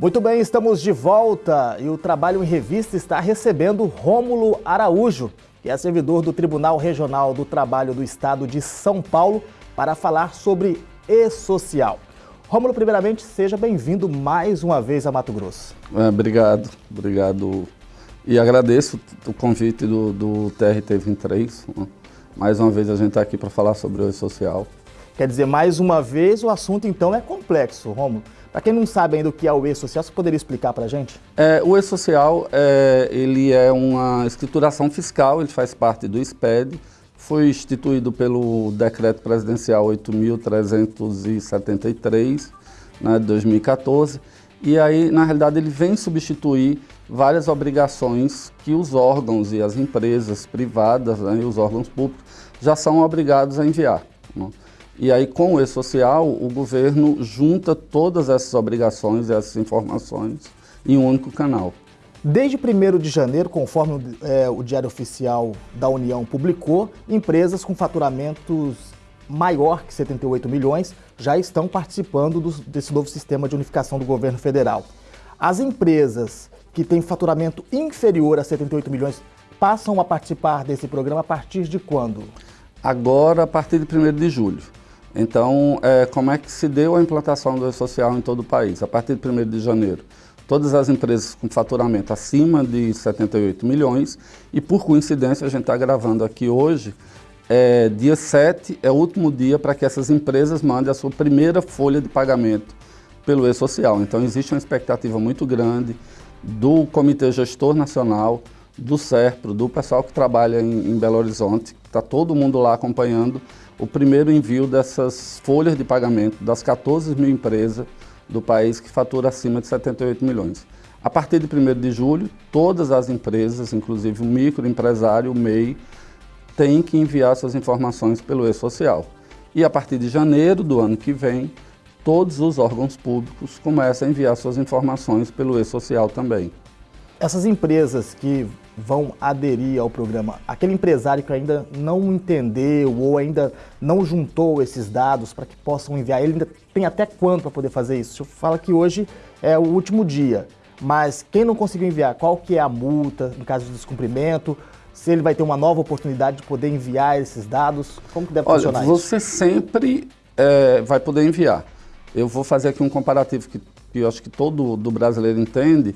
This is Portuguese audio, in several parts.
Muito bem, estamos de volta e o Trabalho em Revista está recebendo Rômulo Araújo, que é servidor do Tribunal Regional do Trabalho do Estado de São Paulo, para falar sobre e-social. Rômulo, primeiramente, seja bem-vindo mais uma vez a Mato Grosso. É, obrigado, obrigado. E agradeço o convite do, do TRT 23. Mais uma vez a gente está aqui para falar sobre o e-social. Quer dizer, mais uma vez o assunto então é complexo, Rômulo. Para quem não sabe ainda o que é o e-social, você poderia explicar para a gente? É, o e-social é, ele é uma escrituração fiscal, ele faz parte do SPED, foi instituído pelo Decreto Presidencial 8.373, né, de 2014, e aí, na realidade, ele vem substituir várias obrigações que os órgãos e as empresas privadas né, e os órgãos públicos já são obrigados a enviar. Né? E aí, com o e-social, o governo junta todas essas obrigações e essas informações em um único canal. Desde 1 de janeiro, conforme é, o Diário Oficial da União publicou, empresas com faturamentos maior que 78 milhões já estão participando do, desse novo sistema de unificação do governo federal. As empresas que têm faturamento inferior a 78 milhões passam a participar desse programa a partir de quando? Agora, a partir de 1 de julho. Então, é, como é que se deu a implantação do E-Social em todo o país? A partir de 1 de janeiro, todas as empresas com faturamento acima de 78 milhões e, por coincidência, a gente está gravando aqui hoje, é, dia 7 é o último dia para que essas empresas mandem a sua primeira folha de pagamento pelo E-Social. Então, existe uma expectativa muito grande do Comitê Gestor Nacional, do SERPRO, do pessoal que trabalha em, em Belo Horizonte, está todo mundo lá acompanhando o primeiro envio dessas folhas de pagamento das 14 mil empresas do país que fatura acima de 78 milhões. A partir de 1 de julho, todas as empresas, inclusive o microempresário, o MEI, têm que enviar suas informações pelo e-social. E a partir de janeiro do ano que vem, todos os órgãos públicos começam a enviar suas informações pelo e-social também. Essas empresas que vão aderir ao programa, aquele empresário que ainda não entendeu ou ainda não juntou esses dados para que possam enviar, ele ainda tem até quando para poder fazer isso? Fala que hoje é o último dia, mas quem não conseguiu enviar, qual que é a multa no caso de descumprimento? Se ele vai ter uma nova oportunidade de poder enviar esses dados, como que deve Olha, funcionar você isso? Você sempre é, vai poder enviar. Eu vou fazer aqui um comparativo que, que eu acho que todo do brasileiro entende,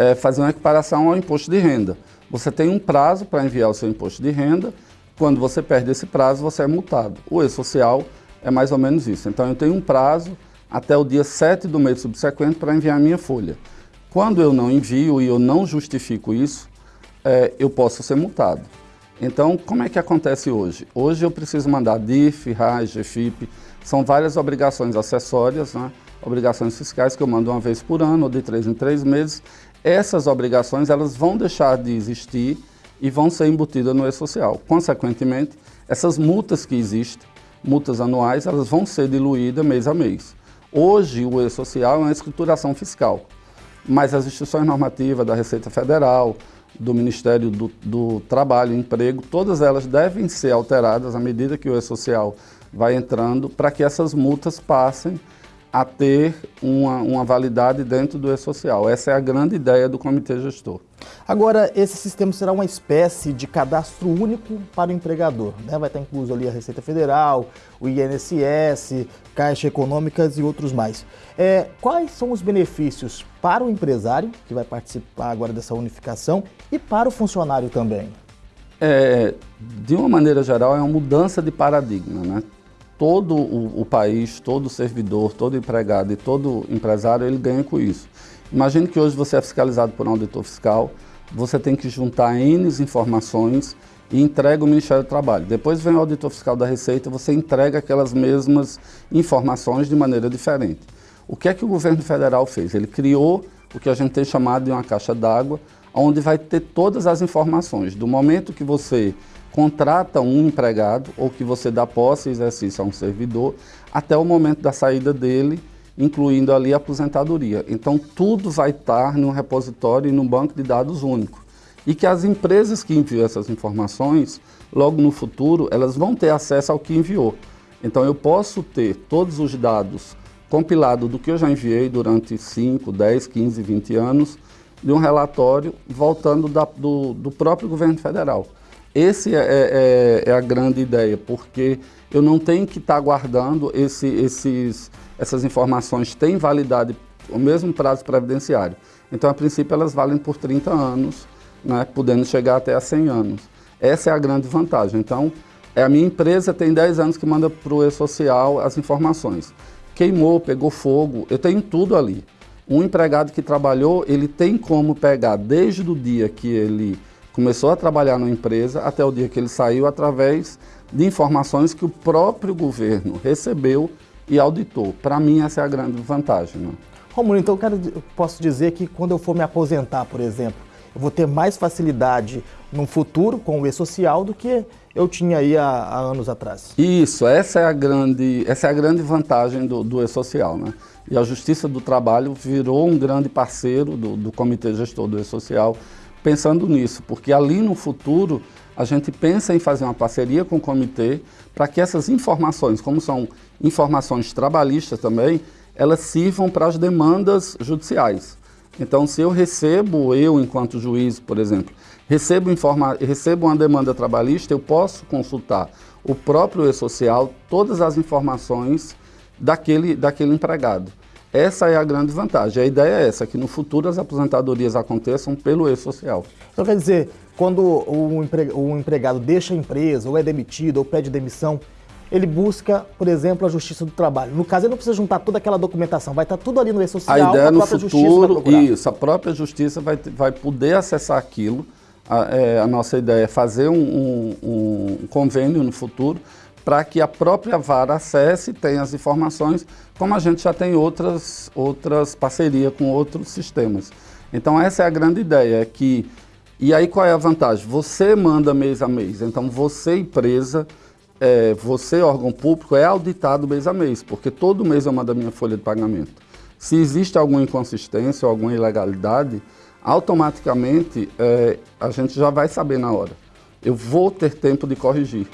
é, fazer uma equiparação ao imposto de renda. Você tem um prazo para enviar o seu imposto de renda, quando você perde esse prazo, você é multado. O e-social é mais ou menos isso. Então, eu tenho um prazo até o dia 7 do mês subsequente para enviar a minha folha. Quando eu não envio e eu não justifico isso, é, eu posso ser multado. Então, como é que acontece hoje? Hoje eu preciso mandar DIF, RAIS, GFIP, são várias obrigações acessórias, né? obrigações fiscais que eu mando uma vez por ano, ou de três em três meses, essas obrigações elas vão deixar de existir e vão ser embutidas no e-social. Consequentemente, essas multas que existem, multas anuais, elas vão ser diluídas mês a mês. Hoje, o e-social é uma escrituração fiscal, mas as instituições normativas da Receita Federal, do Ministério do, do Trabalho e Emprego, todas elas devem ser alteradas à medida que o e-social vai entrando para que essas multas passem a ter uma, uma validade dentro do e-social. Essa é a grande ideia do comitê gestor. Agora, esse sistema será uma espécie de cadastro único para o empregador. Né? Vai estar incluso ali a Receita Federal, o INSS, Caixa Econômicas e outros mais. É, quais são os benefícios para o empresário, que vai participar agora dessa unificação, e para o funcionário também? É, de uma maneira geral, é uma mudança de paradigma. Né? Todo o, o, país, todo servidor, todo empregado e todo empresário, ele ganha com isso. Imagine que hoje você é fiscalizado por um auditor fiscal, você tem que juntar N informações e entrega o Ministério do Trabalho. Depois vem o auditor fiscal da Receita, você entrega aquelas mesmas informações de maneira diferente. O que é que o governo federal fez? Ele criou o que a gente tem chamado de uma caixa d'água, onde vai ter todas as informações, do momento que você contrata um empregado ou que você dá posse e exercício a um servidor até o momento da saída dele, incluindo ali a aposentadoria. Então tudo vai estar no repositório e no banco de dados único. E que as empresas que enviam essas informações, logo no futuro, elas vão ter acesso ao que enviou. Então eu posso ter todos os dados compilado do que eu já enviei durante 5, 10, 15, 20 anos, de um relatório voltando da, do, do, próprio governo federal. Essa é, é, é, a grande ideia, porque eu não tenho que estar guardando esse, esses, essas informações, têm validade, o mesmo prazo previdenciário. Então, a princípio, elas valem por 30 anos, né, podendo chegar até a 100 anos. Essa é a grande vantagem. Então, é, a minha empresa tem 10 anos que manda para o E-Social as informações. Queimou, pegou fogo, eu tenho tudo ali. Um empregado que trabalhou, ele tem como pegar desde o dia que ele começou a trabalhar na empresa até o dia que ele saiu através de informações que o próprio governo recebeu e auditou. Para mim, essa é a grande vantagem. Né? Romulo, então eu, quero, eu posso dizer que quando eu for me aposentar, por exemplo, eu vou ter mais facilidade no futuro com o e-social do que eu tinha aí há, há, anos atrás. Isso, essa é a grande, essa é a grande vantagem do, do e-social. Né? E a Justiça do Trabalho virou um grande parceiro do, do Comitê Gestor do e-social pensando nisso, porque ali no futuro a gente pensa em fazer uma parceria com o comitê para que essas informações, como são informações trabalhistas também, elas sirvam para as demandas judiciais. Então, se eu recebo, eu enquanto juiz, por exemplo, recebo, informa recebo uma demanda trabalhista, eu posso consultar o próprio e-social, todas as informações daquele, daquele empregado. Essa é a grande vantagem. A ideia é essa, que no futuro as aposentadorias aconteçam pelo e-social. Então quer dizer, quando o, empregado deixa a empresa, ou é demitido, ou pede demissão, ele busca, por exemplo, a Justiça do Trabalho. No caso, ele não precisa juntar toda aquela documentação, vai estar tudo ali no e-social, a ideia a no futuro, isso, a própria Justiça vai, vai poder acessar aquilo. A, é, a nossa ideia é fazer um, um, um convênio no futuro para que a própria vara acesse e tenha as informações, como a gente já tem outras, outras parcerias com outros sistemas. Então essa é a grande ideia, é que... E aí qual é a vantagem? Você manda mês a mês, então você empresa, é, você órgão público é auditado mês a mês, porque todo mês eu mando a minha folha de pagamento. Se existe alguma inconsistência ou alguma ilegalidade, automaticamente é, a gente já vai saber na hora. Eu vou ter tempo de corrigir.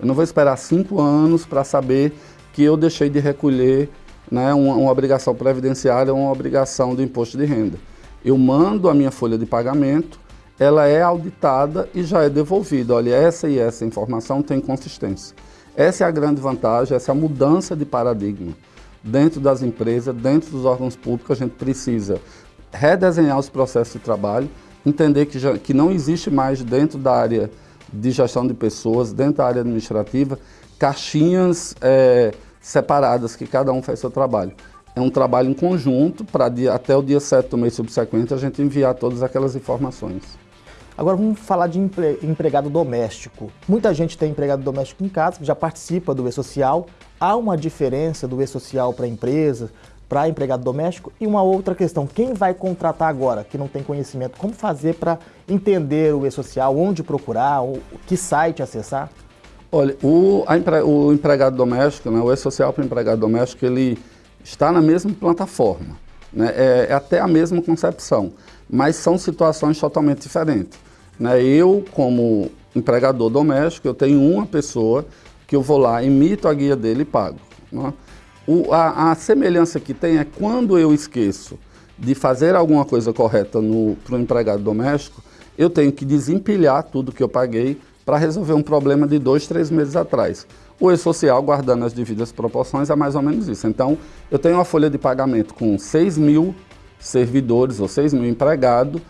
Eu não vou esperar cinco anos para saber que eu deixei de recolher né, uma, uma obrigação previdenciária ou uma obrigação do imposto de renda. Eu mando a minha folha de pagamento, ela é auditada e já é devolvida. Olha, essa e essa informação tem consistência. Essa é a grande vantagem, essa é a mudança de paradigma. Dentro das empresas, dentro dos órgãos públicos, a gente precisa redesenhar os processos de trabalho, entender que, já, que não existe mais dentro da área de gestão de pessoas, dentro da área administrativa, caixinhas é, separadas, que cada um faz seu trabalho. É um trabalho em conjunto para até o dia 7 do mês subsequente a gente enviar todas aquelas informações. Agora vamos falar de empregado doméstico. Muita gente tem empregado doméstico em casa, já participa do E-Social. Há uma diferença do E-Social para empresa, para empregado doméstico? E uma outra questão, quem vai contratar agora, que não tem conhecimento, como fazer para entender o E-Social, onde procurar, que site acessar? Olha, o, empre, o empregado doméstico, né, o E-Social para empregado doméstico, ele está na mesma plataforma, né, é, é até a mesma concepção, mas são situações totalmente diferentes. Né? Eu, como empregador doméstico, eu tenho uma pessoa que eu vou lá, emito a guia dele e pago. Né? O, a, a, semelhança que tem é quando eu esqueço de fazer alguma coisa correta para o empregado doméstico, eu tenho que desempilhar tudo que eu paguei para resolver um problema de dois, três meses atrás. O E-Social, guardando as devidas proporções, é mais ou menos isso. Então, eu tenho uma folha de pagamento com 6 mil servidores ou 6 mil empregados.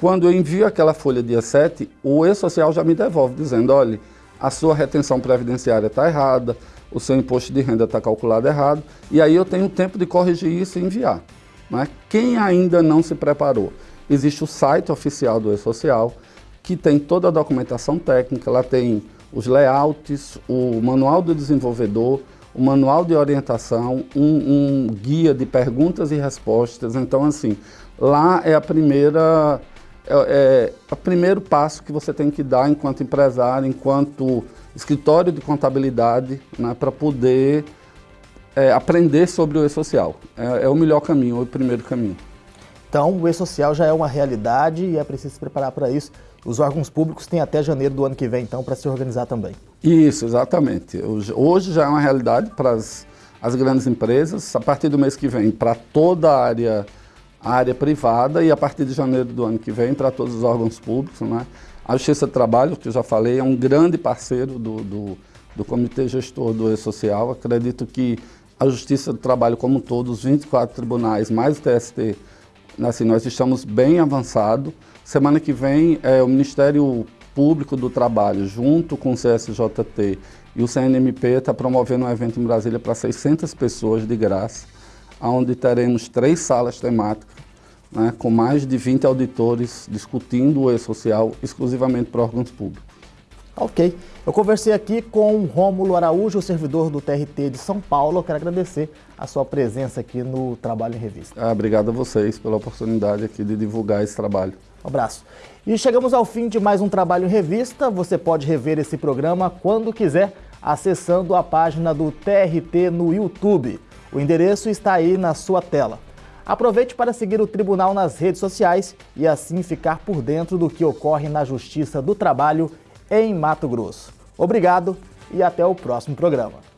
Quando eu envio aquela folha dia 7, o E-Social já me devolve, dizendo, olha, a sua retenção previdenciária está errada, o seu imposto de renda está calculado errado, e aí eu tenho tempo de corrigir isso e enviar. Né? Quem ainda não se preparou? Existe o site oficial do E-Social, que tem toda a documentação técnica, lá tem os layouts, o manual do desenvolvedor, o manual de orientação, um, um guia de perguntas e respostas. Então, assim, lá é a primeira é, é, o primeiro passo que você tem que dar enquanto empresário, enquanto escritório de contabilidade, né, para poder é, aprender sobre o e-social. É, é, o melhor caminho, o primeiro caminho. Então, o e-social já é uma realidade e é preciso se preparar para isso. Os órgãos públicos têm até janeiro do ano que vem, então, para se organizar também. Isso, exatamente. Hoje já é uma realidade para as as grandes empresas, a partir do mês que vem, para toda a área, a área privada e a partir de janeiro do ano que vem para todos os órgãos públicos. Né? A Justiça do Trabalho, que eu já falei, é um grande parceiro do, do, do Comitê Gestor do E-Social. Acredito que a Justiça do Trabalho como um todo, os 24 tribunais, mais o TST, assim, nós estamos bem avançados. Semana que vem, é, o Ministério Público do Trabalho, junto com o CSJT e o CNMP, está promovendo um evento em Brasília para 600 pessoas de graça, onde teremos três salas temáticas, né, com mais de 20 auditores discutindo o e-social exclusivamente para órgãos públicos. Ok. Eu conversei aqui com o Rômulo Araújo, servidor do TRT de São Paulo. Eu quero agradecer a sua presença aqui no Trabalho em Revista. Ah, obrigado a vocês pela oportunidade aqui de divulgar esse trabalho. Um abraço. E chegamos ao fim de mais um Trabalho em Revista. Você pode rever esse programa quando quiser, acessando a página do TRT no YouTube. O endereço está aí na sua tela. Aproveite para seguir o Tribunal nas redes sociais e assim ficar por dentro do que ocorre na Justiça do Trabalho em Mato Grosso. Obrigado e até o próximo programa.